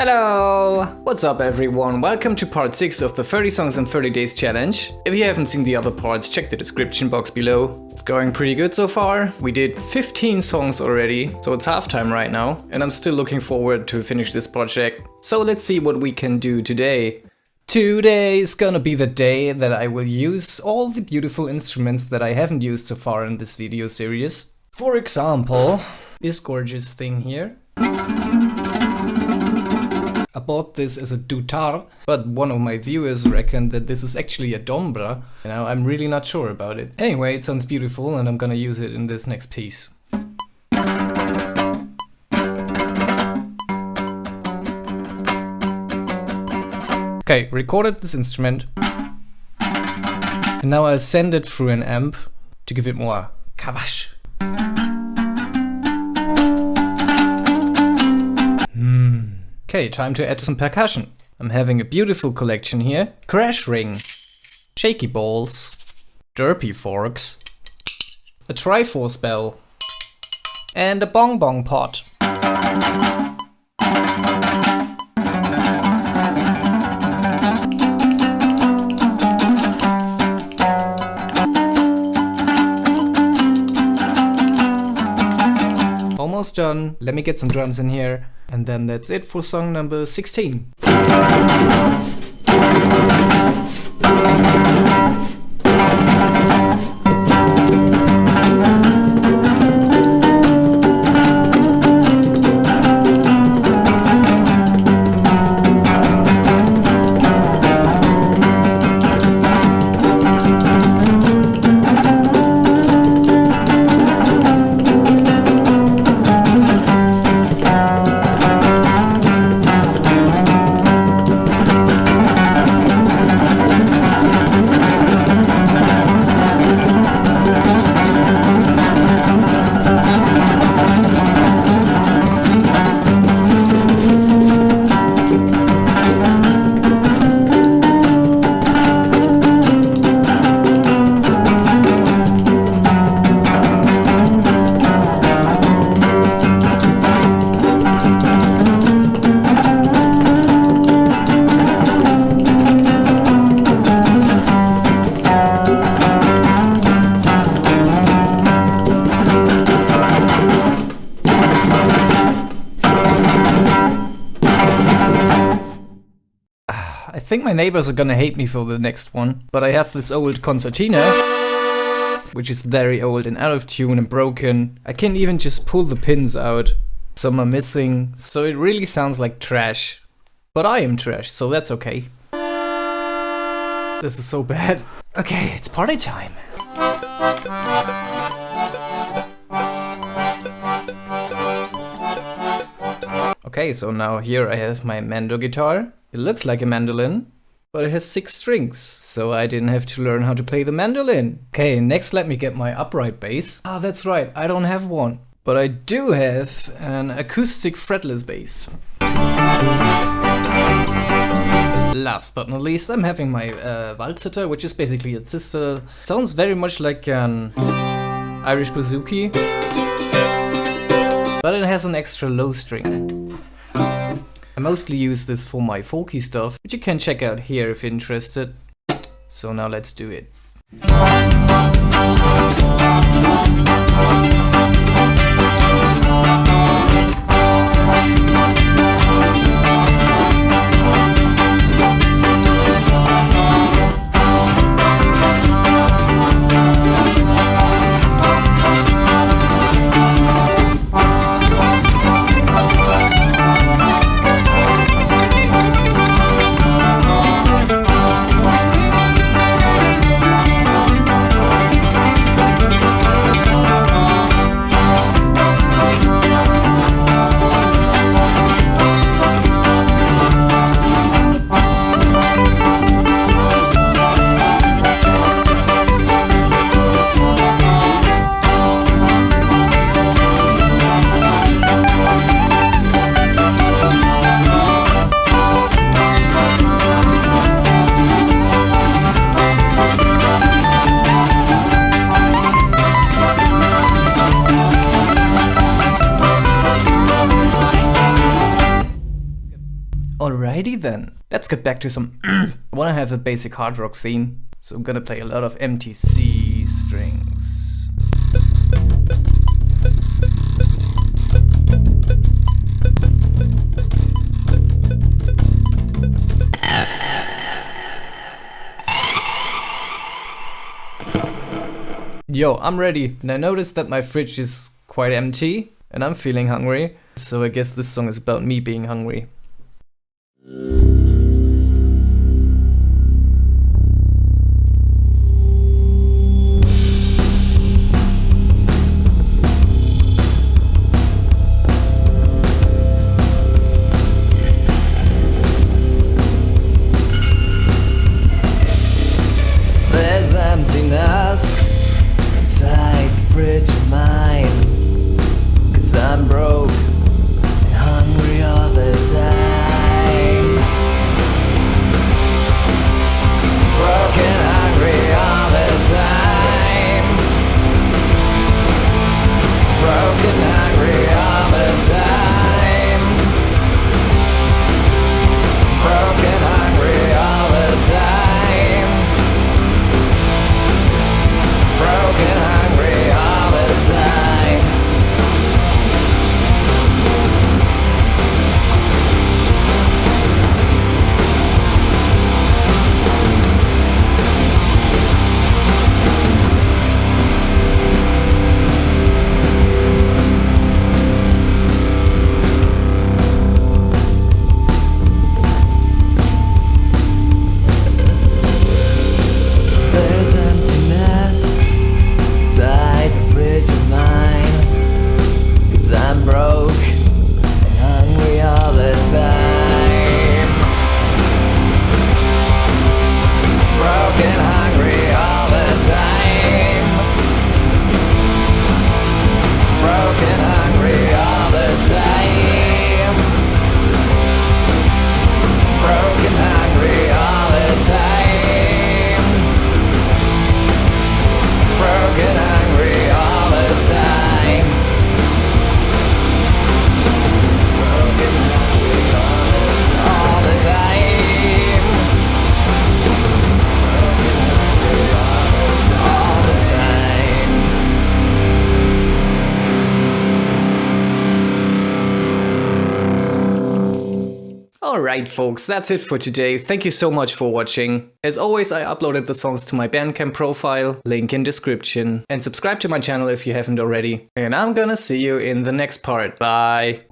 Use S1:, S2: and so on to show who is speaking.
S1: Hello! What's up everyone? Welcome to part 6 of the 30 songs in 30 days challenge. If you haven't seen the other parts, check the description box below. It's going pretty good so far. We did 15 songs already, so it's halftime right now, and I'm still looking forward to finish this project. So let's see what we can do today. Today is gonna be the day that I will use all the beautiful instruments that I haven't used so far in this video series. For example, this gorgeous thing here. I bought this as a dutar, but one of my viewers reckoned that this is actually a dombra. Now I'm really not sure about it. Anyway, it sounds beautiful and I'm gonna use it in this next piece. Okay, recorded this instrument. And now I'll send it through an amp to give it more kavash. Okay, time to add some percussion. I'm having a beautiful collection here. Crash ring, shaky balls, derpy forks, a triforce bell, and a bong bong pot. Done. Let me get some drums in here. And then that's it for song number 16. My neighbors are gonna hate me for the next one, but I have this old concertina, which is very old and out of tune and broken. I can't even just pull the pins out. Some are missing, so it really sounds like trash. But I am trash, so that's okay. This is so bad. Okay, it's party time. Okay, so now here I have my Mando guitar. It looks like a mandolin, but it has six strings, so I didn't have to learn how to play the mandolin. Okay, next let me get my upright bass. Ah, that's right, I don't have one. But I do have an acoustic fretless bass. Last but not least, I'm having my uh, which is basically its sister. Sounds very much like an Irish bouzouki, but it has an extra low string. I mostly use this for my folky stuff, which you can check out here if interested. So now let's do it. Alrighty then, let's get back to some... I wanna have a basic hard rock theme, so I'm gonna play a lot of empty C strings. Yo, I'm ready, and I noticed that my fridge is quite empty, and I'm feeling hungry, so I guess this song is about me being hungry. Alright folks, that's it for today. Thank you so much for watching. As always, I uploaded the songs to my Bandcamp profile, link in description. And subscribe to my channel if you haven't already. And I'm gonna see you in the next part. Bye!